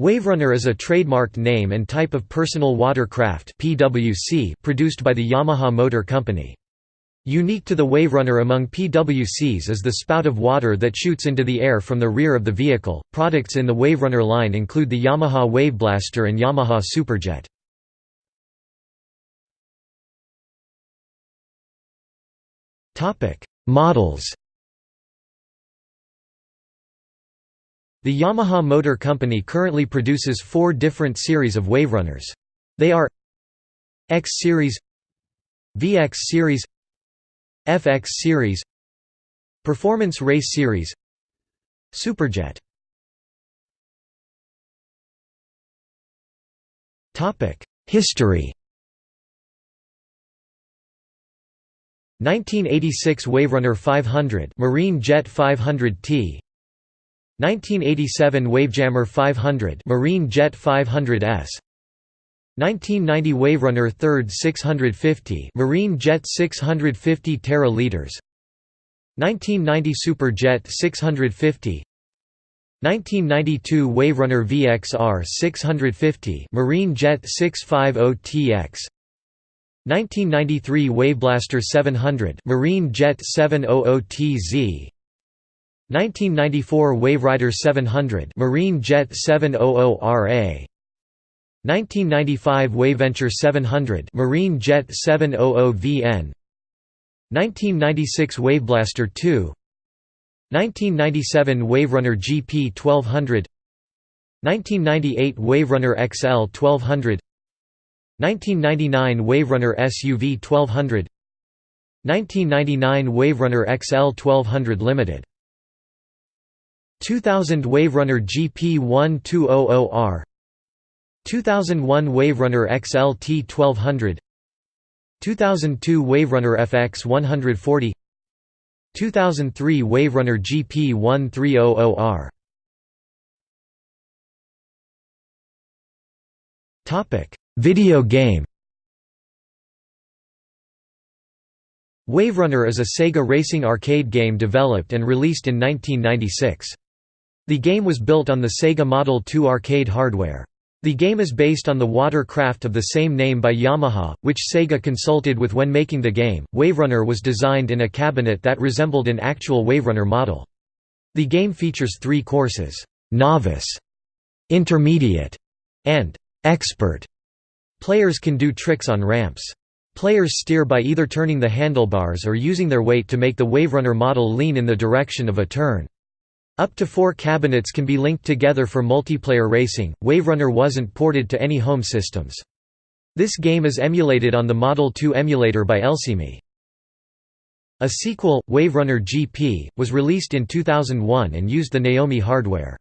Waverunner is a trademarked name and type of personal watercraft (PWC) produced by the Yamaha Motor Company. Unique to the Waverunner among PWCs is the spout of water that shoots into the air from the rear of the vehicle. Products in the Waverunner line include the Yamaha Waveblaster and Yamaha Superjet. Topic: Models. The Yamaha Motor Company currently produces four different series of Waverunners. They are X Series VX Series FX Series Performance Race Series Superjet. History. 1986 Waverunner 500 Marine Jet 500T 1987 Wavejammer 500 Marine Jet 500S 1990 Waverunner 3rd 650 Marine Jet 650 Terra liters 1990 Superjet 650 1992 Waverunner VXR 650 Marine Jet 650TX 1993 Waveblaster 700 Marine Jet 700TZ 1994 Waverider 700 Marine Jet 700RA 1995 Waventure 700 Marine Jet 700VN 1996 Waveblaster 2 1997 Waverunner GP 1200 1998 Waverunner XL 1200 1999 Waverunner SUV 1200 1999 Waverunner XL 1200 Limited 2000 Waverunner GP1200R 2001 Waverunner XLT 1200 2002 Waverunner FX 140 2003 Waverunner GP 1300R Topic Video game. Waverunner is a Sega racing arcade game developed and released in 1996. The game was built on the Sega Model 2 arcade hardware. The game is based on the watercraft of the same name by Yamaha, which Sega consulted with when making the game. Waverunner was designed in a cabinet that resembled an actual Waverunner model. The game features three courses novice, intermediate, and expert. Players can do tricks on ramps. Players steer by either turning the handlebars or using their weight to make the Waverunner model lean in the direction of a turn. Up to four cabinets can be linked together for multiplayer racing. Waverunner wasn't ported to any home systems. This game is emulated on the Model 2 emulator by ElSemi. A sequel, Waverunner GP, was released in 2001 and used the Naomi hardware.